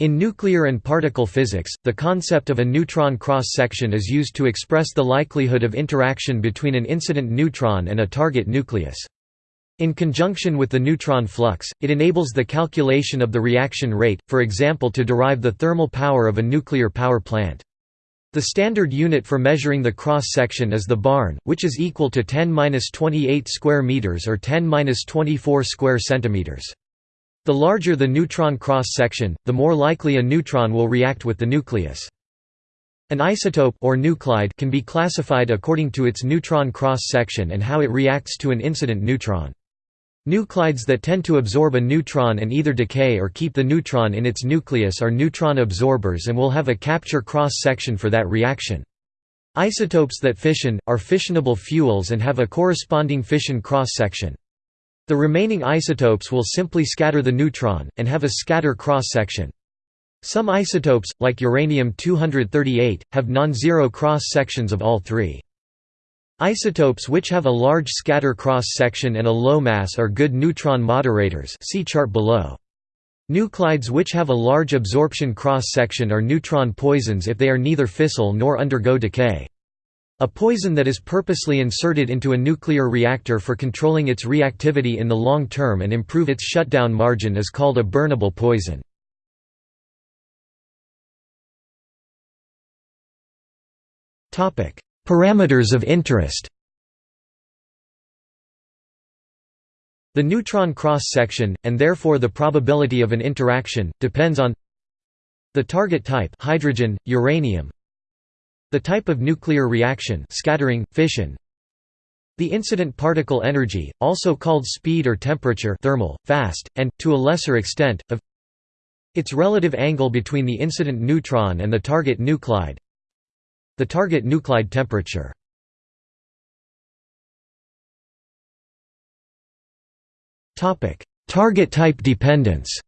In nuclear and particle physics, the concept of a neutron cross-section is used to express the likelihood of interaction between an incident neutron and a target nucleus. In conjunction with the neutron flux, it enables the calculation of the reaction rate, for example to derive the thermal power of a nuclear power plant. The standard unit for measuring the cross-section is the barn, which is equal to 10-28 square meters or 10-24 square centimeters. The larger the neutron cross-section, the more likely a neutron will react with the nucleus. An isotope or nuclide can be classified according to its neutron cross-section and how it reacts to an incident neutron. Nuclides that tend to absorb a neutron and either decay or keep the neutron in its nucleus are neutron absorbers and will have a capture cross-section for that reaction. Isotopes that fission, are fissionable fuels and have a corresponding fission cross-section. The remaining isotopes will simply scatter the neutron, and have a scatter cross-section. Some isotopes, like uranium-238, have non-zero cross-sections of all three. Isotopes which have a large scatter cross-section and a low mass are good neutron moderators see chart below. Nuclides which have a large absorption cross-section are neutron poisons if they are neither fissile nor undergo decay. A poison that is purposely inserted into a nuclear reactor for controlling its reactivity in the long term and improve its shutdown margin is called a burnable poison. Parameters of interest The neutron cross-section, and therefore the probability of an interaction, depends on the target type hydrogen, uranium, the type of nuclear reaction scattering, fission. The incident particle energy, also called speed or temperature thermal, fast, and, to a lesser extent, of its relative angle between the incident neutron and the target nuclide. The target nuclide temperature. Target type dependence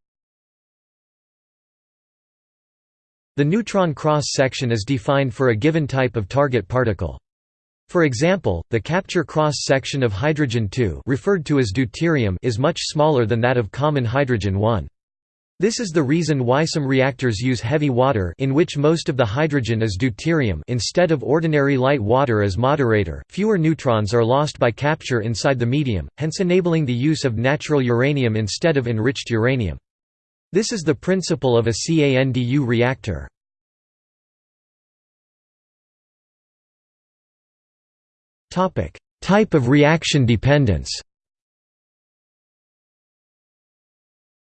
The neutron cross-section is defined for a given type of target particle. For example, the capture cross-section of hydrogen-2 referred to as deuterium is much smaller than that of common hydrogen-1. This is the reason why some reactors use heavy water in which most of the hydrogen is deuterium instead of ordinary light water as moderator. Fewer neutrons are lost by capture inside the medium, hence enabling the use of natural uranium instead of enriched uranium. This is the principle of a CANDU reactor. Type of reaction dependence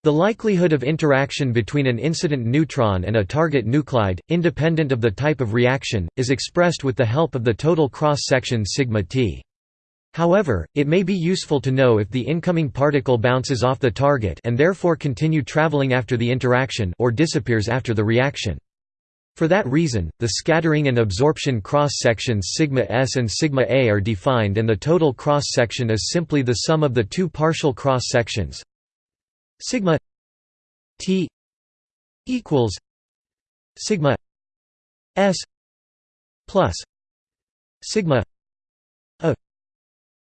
The likelihood of interaction between an incident neutron and a target nuclide, independent of the type of reaction, is expressed with the help of the total cross-section sigma t. However, it may be useful to know if the incoming particle bounces off the target and therefore continue traveling after the interaction or disappears after the reaction. For that reason, the scattering and absorption cross-sections sigma s and sigma a are defined and the total cross-section is simply the sum of the two partial cross-sections sigma t equals sigma s plus sigma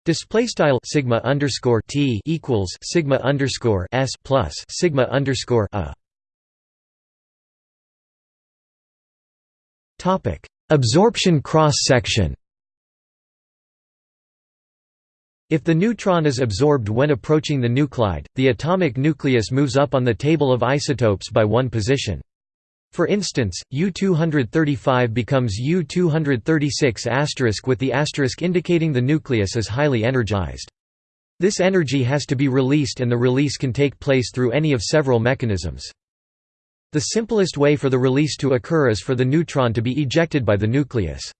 Display style sigma underscore t equals sigma underscore s plus sigma underscore a. Topic: Absorption cross section. If the neutron is absorbed when approaching the nuclide, the atomic nucleus moves up on the table of isotopes by one position. For instance, U-235 becomes U-236 with the asterisk indicating the nucleus is highly energized. This energy has to be released and the release can take place through any of several mechanisms. The simplest way for the release to occur is for the neutron to be ejected by the nucleus.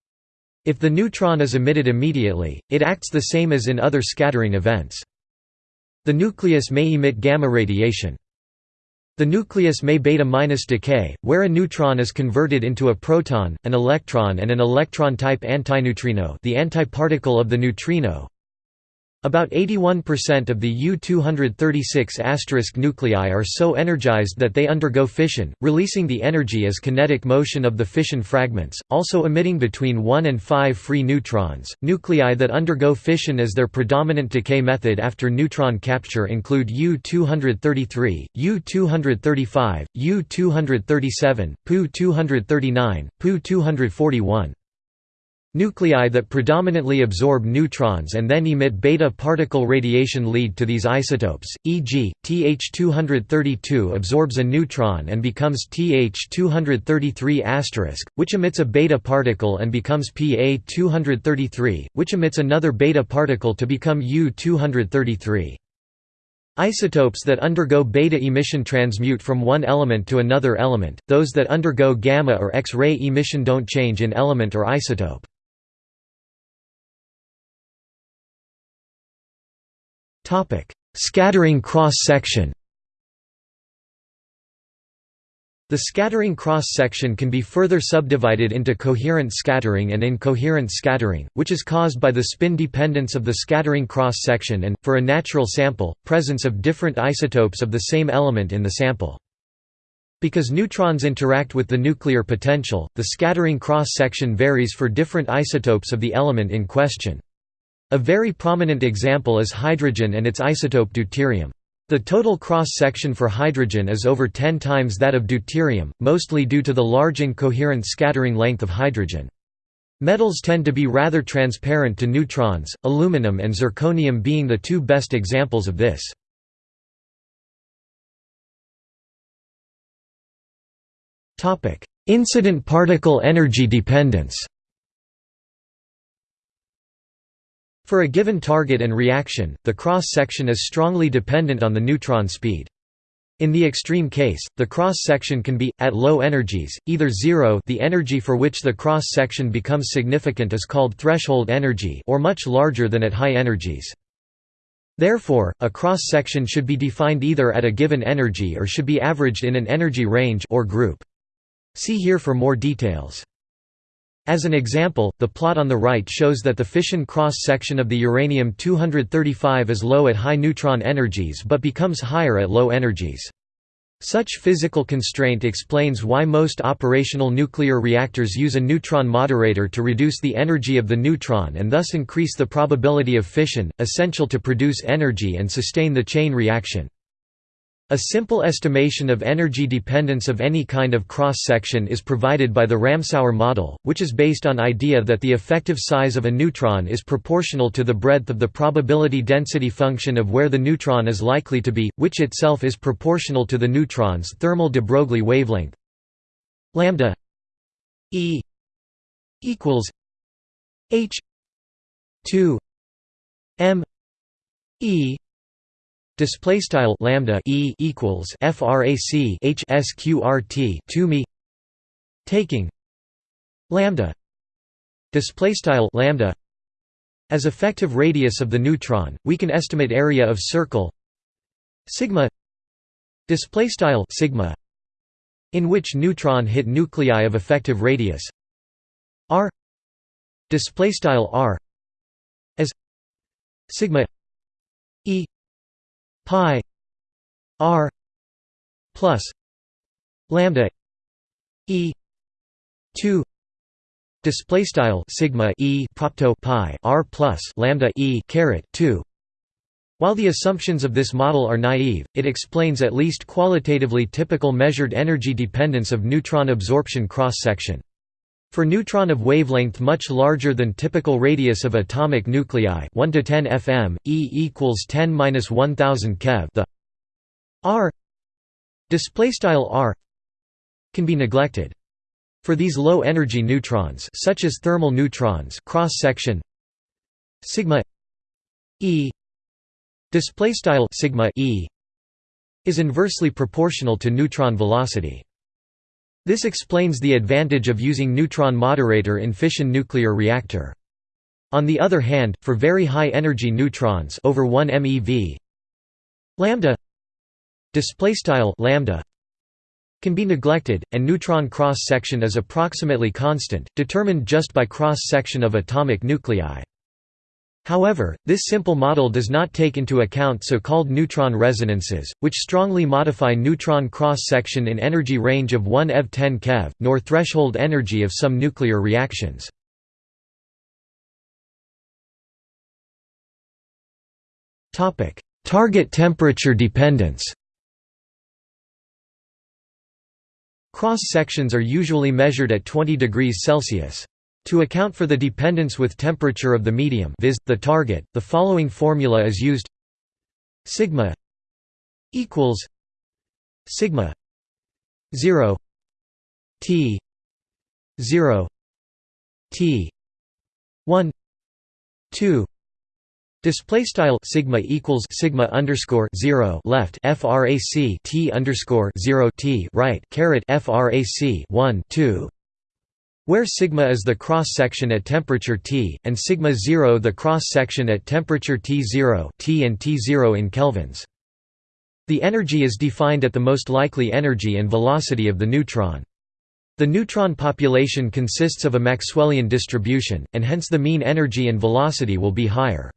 If the neutron is emitted immediately, it acts the same as in other scattering events. The nucleus may emit gamma radiation. The nucleus may beta-minus decay, where a neutron is converted into a proton, an electron and an electron-type antineutrino the antiparticle of the neutrino. About 81% of the U-236 nuclei are so energized that they undergo fission, releasing the energy as kinetic motion of the fission fragments, also emitting between 1 and 5 free neutrons. Nuclei that undergo fission as their predominant decay method after neutron capture include U-233, U-235, U-237, Pu-239, Pu-241. Nuclei that predominantly absorb neutrons and then emit beta particle radiation lead to these isotopes, e.g., Th232 absorbs a neutron and becomes Th233*, which emits a beta particle and becomes Pa233, which emits another beta particle to become U233. Isotopes that undergo beta emission transmute from one element to another element, those that undergo gamma or X-ray emission don't change in element or isotope. Scattering cross-section The scattering cross-section can be further subdivided into coherent scattering and incoherent scattering, which is caused by the spin dependence of the scattering cross-section and, for a natural sample, presence of different isotopes of the same element in the sample. Because neutrons interact with the nuclear potential, the scattering cross-section varies for different isotopes of the element in question. A very prominent example is hydrogen and its isotope deuterium. The total cross-section for hydrogen is over 10 times that of deuterium, mostly due to the large incoherent scattering length of hydrogen. Metals tend to be rather transparent to neutrons, aluminum and zirconium being the two best examples of this. Incident particle energy dependence For a given target and reaction, the cross-section is strongly dependent on the neutron speed. In the extreme case, the cross-section can be, at low energies, either zero the energy for which the cross-section becomes significant is called threshold energy or much larger than at high energies. Therefore, a cross-section should be defined either at a given energy or should be averaged in an energy range or group. See here for more details. As an example, the plot on the right shows that the fission cross-section of the uranium-235 is low at high neutron energies but becomes higher at low energies. Such physical constraint explains why most operational nuclear reactors use a neutron moderator to reduce the energy of the neutron and thus increase the probability of fission, essential to produce energy and sustain the chain reaction. A simple estimation of energy dependence of any kind of cross-section is provided by the Ramsauer model, which is based on idea that the effective size of a neutron is proportional to the breadth of the probability density function of where the neutron is likely to be, which itself is proportional to the neutron's thermal de Broglie wavelength. lambda E equals H 2 m E Display style lambda e equals frac h sqrt to me taking lambda display style lambda as effective radius of the neutron. We can estimate area of circle sigma display style sigma in which neutron hit nuclei of effective radius r display style r as sigma pi r plus lambda e 2 display style sigma e propto pi r plus lambda e caret 2 while the assumptions of this model are naive, it explains at least qualitatively typical measured energy dependence of neutron absorption cross-section. For neutron of wavelength much larger than typical radius of atomic nuclei 1 to 10 fm, E equals 10-1000 keV the R R can be neglected. For these low energy neutrons such as thermal neutrons cross section sigma E sigma E is inversely proportional to neutron velocity. This explains the advantage of using neutron moderator in fission nuclear reactor. On the other hand, for very high energy neutrons over 1 MeV, lambda displaystyle lambda can be neglected, and neutron cross section is approximately constant, determined just by cross section of atomic nuclei. However, this simple model does not take into account so-called neutron resonances, which strongly modify neutron cross-section in energy range of 1 eV 10 keV, nor threshold energy of some nuclear reactions. Target temperature dependence Cross-sections are usually measured at 20 degrees Celsius. To account for the dependence with temperature of the medium viz., the target, the following formula is used. Sigma equals sigma 0 t 0 t 1 2 Display style sigma equals sigma underscore zero left frac t underscore zero t right caret frac one two, where sigma is the cross section at temperature T, and sigma zero the cross section at temperature T zero T and T zero in kelvins. The energy is defined at the most likely energy and velocity of the neutron. The neutron population consists of a Maxwellian distribution, and hence the mean energy and velocity will be higher.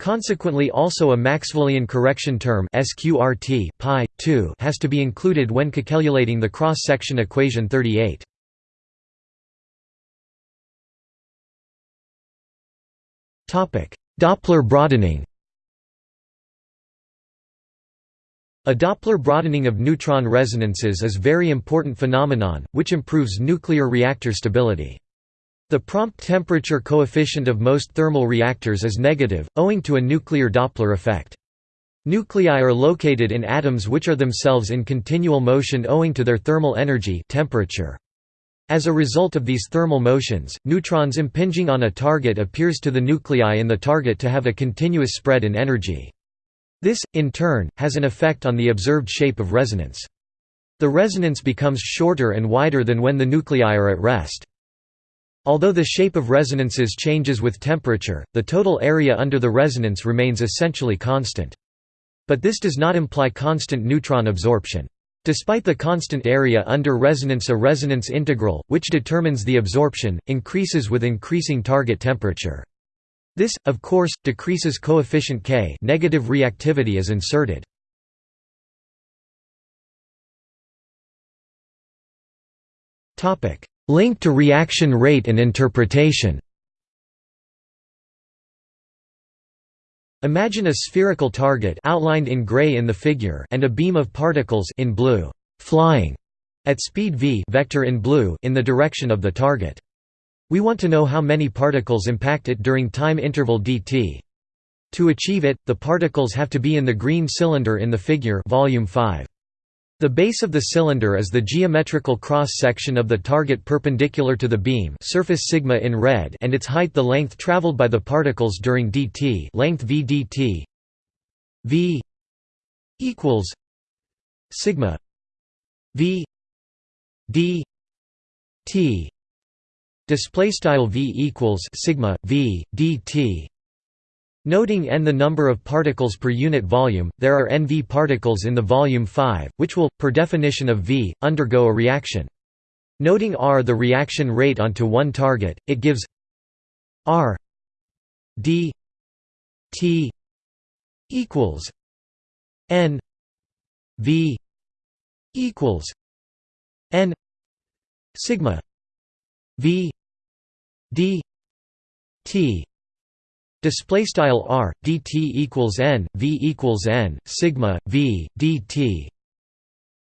Consequently also a Maxwellian correction term sqrt pi, 2 has to be included when calculating the cross-section equation 38. Doppler broadening A Doppler broadening of neutron resonances is a very important phenomenon, which improves nuclear reactor stability. The prompt temperature coefficient of most thermal reactors is negative, owing to a nuclear Doppler effect. Nuclei are located in atoms which are themselves in continual motion owing to their thermal energy temperature. As a result of these thermal motions, neutrons impinging on a target appears to the nuclei in the target to have a continuous spread in energy. This, in turn, has an effect on the observed shape of resonance. The resonance becomes shorter and wider than when the nuclei are at rest. Although the shape of resonances changes with temperature, the total area under the resonance remains essentially constant. But this does not imply constant neutron absorption. Despite the constant area under resonance a resonance integral, which determines the absorption, increases with increasing target temperature. This, of course, decreases coefficient K negative reactivity is inserted. Link to reaction rate and interpretation Imagine a spherical target outlined in gray in the figure and a beam of particles in blue flying at speed v vector in blue in the direction of the target. We want to know how many particles impact it during time interval dt. To achieve it, the particles have to be in the green cylinder in the figure volume 5. The base of the cylinder is the geometrical cross-section of the target perpendicular to the beam surface sigma in red and its height the length traveled by the particles during dt length v dt v equals sigma v d t display style v equals sigma v dt Noting n the number of particles per unit volume, there are nv particles in the volume 5, which will, per definition of V, undergo a reaction. Noting r the reaction rate onto one target, it gives r d t equals n v equals n sigma v d t Display style r dt equals n v equals n sigma v dt.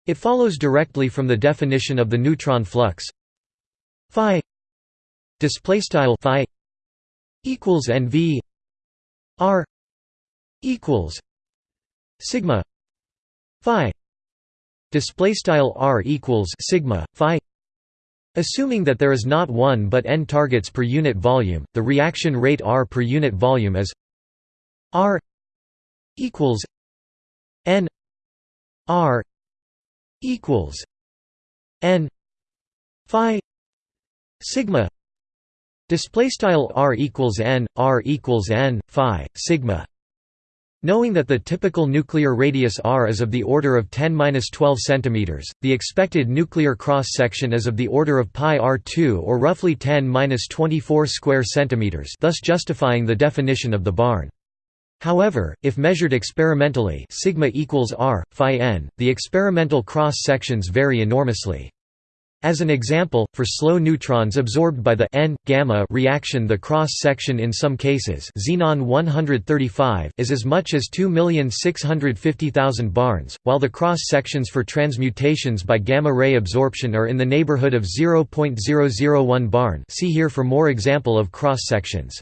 It follows directly from the definition of the neutron flux phi display style phi equals n v r equals sigma phi display style r equals sigma phi Assuming that there is not one but n targets per unit volume, the reaction rate R per unit volume is R equals n R equals n phi sigma display style R equals n R equals n phi sigma Knowing that the typical nuclear radius r is of the order of 10-12 cm, the expected nuclear cross-section is of the order of pi r2 or roughly 10-24 square centimeters, thus justifying the definition of the barn. However, if measured experimentally sigma equals r, phi n, the experimental cross-sections vary enormously. As an example, for slow neutrons absorbed by the n gamma reaction, the cross section in some cases, xenon 135, is as much as 2,650,000 barns, while the cross sections for transmutations by gamma ray absorption are in the neighborhood of 0.001 barn. See here for more example of cross sections.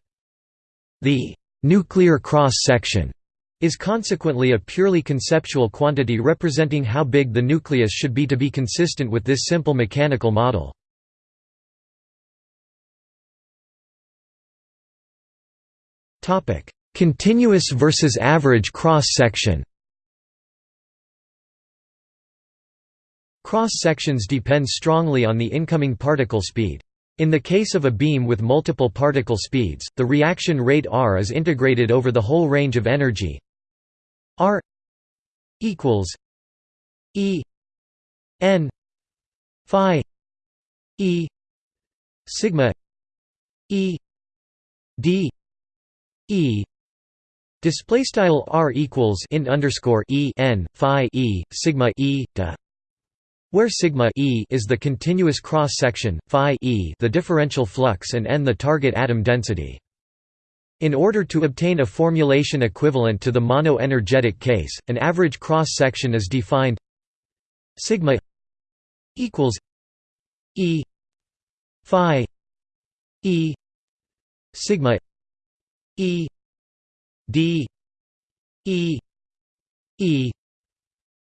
The nuclear cross section is consequently a purely conceptual quantity representing how big the nucleus should be to be consistent with this simple mechanical model. Continuous versus average cross-section Cross-sections depend strongly on the incoming particle speed. In the case of a beam with multiple particle speeds, the reaction rate r is integrated over the whole range of energy R equals E N Phi E sigma E D E Display style r equals int underscore e n phi e sigma e da, where sigma e is the continuous cross section, phi e the differential flux, and n the target atom density. In order to obtain a formulation equivalent to the mono-energetic case, an average cross-section is defined sigma equals e phi e sigma e d e e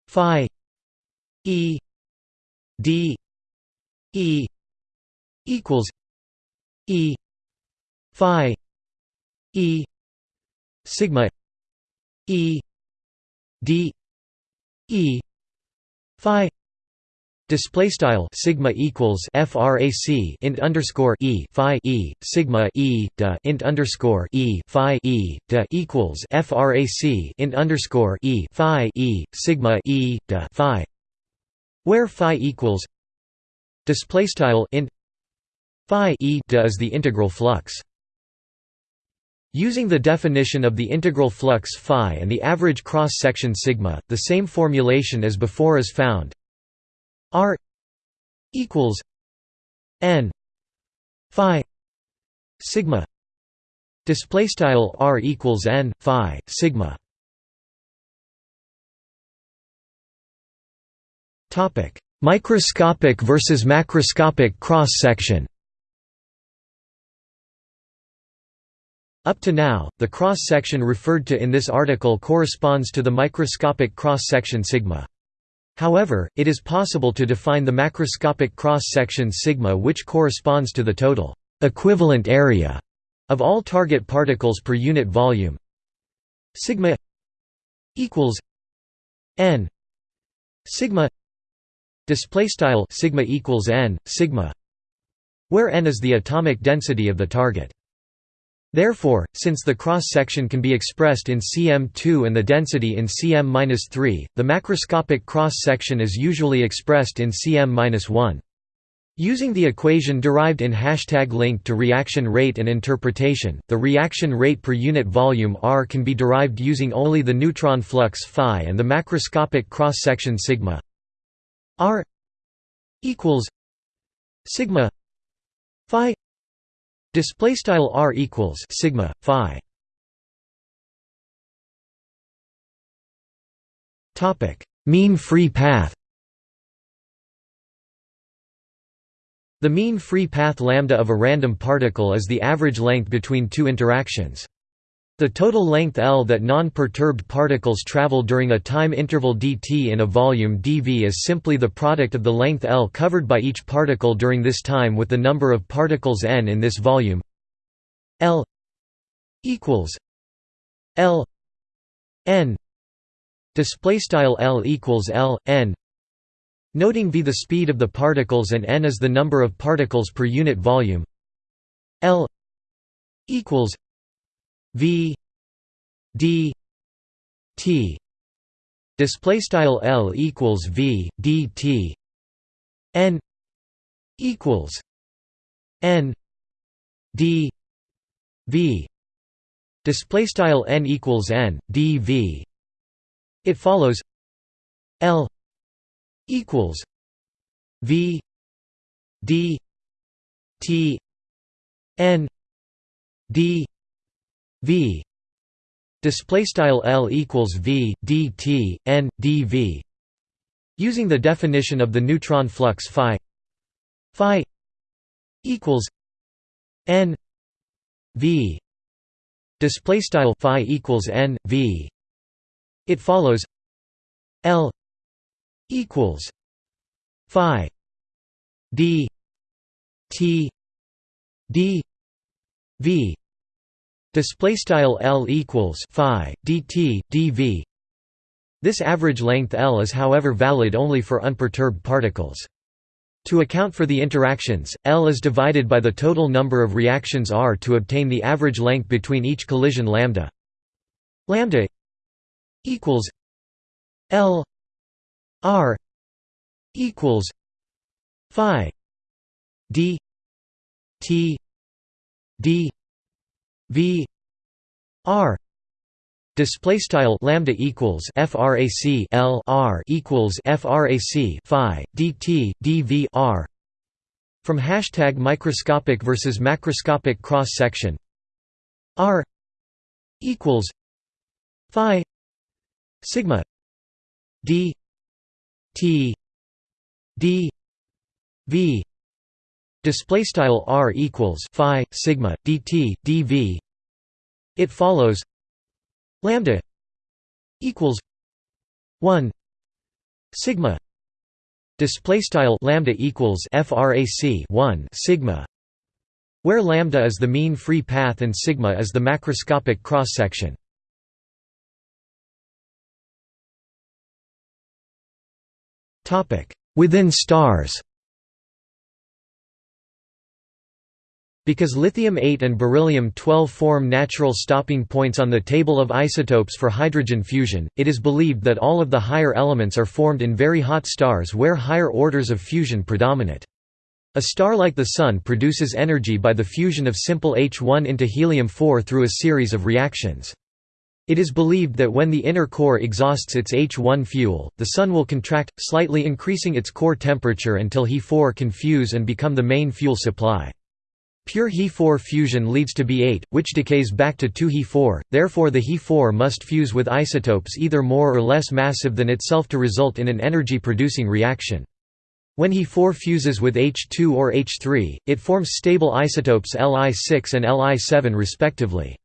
phi e d e equals e phi E sigma E D E Phi Display style sigma equals frac int underscore e phi e sigma e da int underscore e phi e da equals frac int underscore e phi e sigma e da phi, where phi equals display style int phi e da is the integral flux. Using the definition of the integral flux phi and the average cross-section sigma, the same formulation as before is found. R equals n phi sigma. Display style r equals n phi sigma. Topic microscopic versus macroscopic cross section Up to now, the cross-section referred to in this article corresponds to the microscopic cross-section sigma. However, it is possible to define the macroscopic cross-section sigma which corresponds to the total equivalent area of all target particles per unit volume. Sigma equals n sigma display style sigma equals n sigma where n is the atomic density of the target Therefore, since the cross-section can be expressed in cm2 and the density in cm-3, the macroscopic cross-section is usually expressed in cm-1. Using the equation derived in hashtag link to reaction rate and interpretation, the reaction rate per unit volume R can be derived using only the neutron flux phi and the macroscopic cross-section sigma R equals phi Display style r equals sigma phi. Topic: Mean free path. The mean free path lambda of a random particle is the average length between two interactions. The total length L that non-perturbed particles travel during a time interval dt in a volume dv is simply the product of the length L covered by each particle during this time with the number of particles n in this volume. L equals L n. Display style L equals L n. Noting v the speed of the particles and n is the number of particles per unit volume. L equals V D t. Display style L equals V D T. N equals n d v. Display style n equals n d v. It follows L equals V D T N D V. Display style L equals V D T N D V. Using the definition of the neutron flux phi. Phi equals N V. Display style phi equals N V. It follows L equals phi d t d v display style L equals phi dt dv this average length L is however valid only for unperturbed particles to account for the interactions, L is divided by the total number of reactions R to obtain the average length between each collision lambda. Lambda equals L R equals phi d t d v r display style lambda equals frac l r equals frac phi dt dv r from hashtag microscopic versus macroscopic cross section. R equals phi sigma d t d v display style r equals phi sigma dt dv. It follows lambda equals 1 sigma display style lambda equals frac 1 sigma where lambda is the mean free path and sigma is the macroscopic cross section topic. Within stars Because lithium-8 and beryllium-12 form natural stopping points on the table of isotopes for hydrogen fusion, it is believed that all of the higher elements are formed in very hot stars where higher orders of fusion predominate. A star like the Sun produces energy by the fusion of simple H1 into helium-4 through a series of reactions. It is believed that when the inner core exhausts its H1 fuel, the Sun will contract, slightly increasing its core temperature until He4 can fuse and become the main fuel supply. Pure He4 fusion leads to B8, which decays back to 2He4, therefore the He4 must fuse with isotopes either more or less massive than itself to result in an energy-producing reaction. When He4 fuses with H2 or H3, it forms stable isotopes Li6 and Li7 respectively.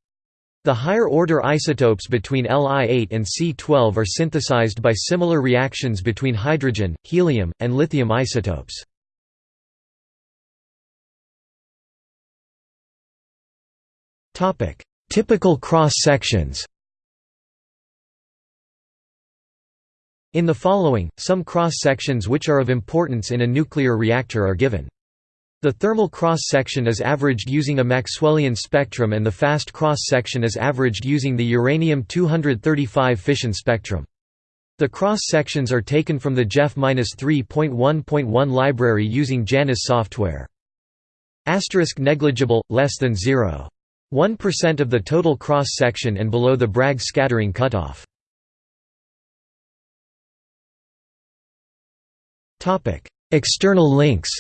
The higher-order isotopes between Li8 and C12 are synthesized by similar reactions between hydrogen, helium, and lithium isotopes. Typical cross-sections In the following, some cross-sections which are of importance in a nuclear reactor are given. The thermal cross-section is averaged using a Maxwellian spectrum and the fast cross-section is averaged using the uranium-235 fission spectrum. The cross-sections are taken from the JEFF-3.1.1 library using JANIS software. Asterisk negligible, less than 0. 1% of the total cross-section and below the Bragg scattering cutoff. External links.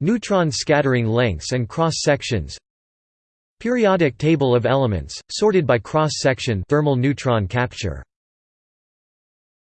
Neutron scattering lengths and cross-sections Periodic table of elements, sorted by cross-section thermal neutron capture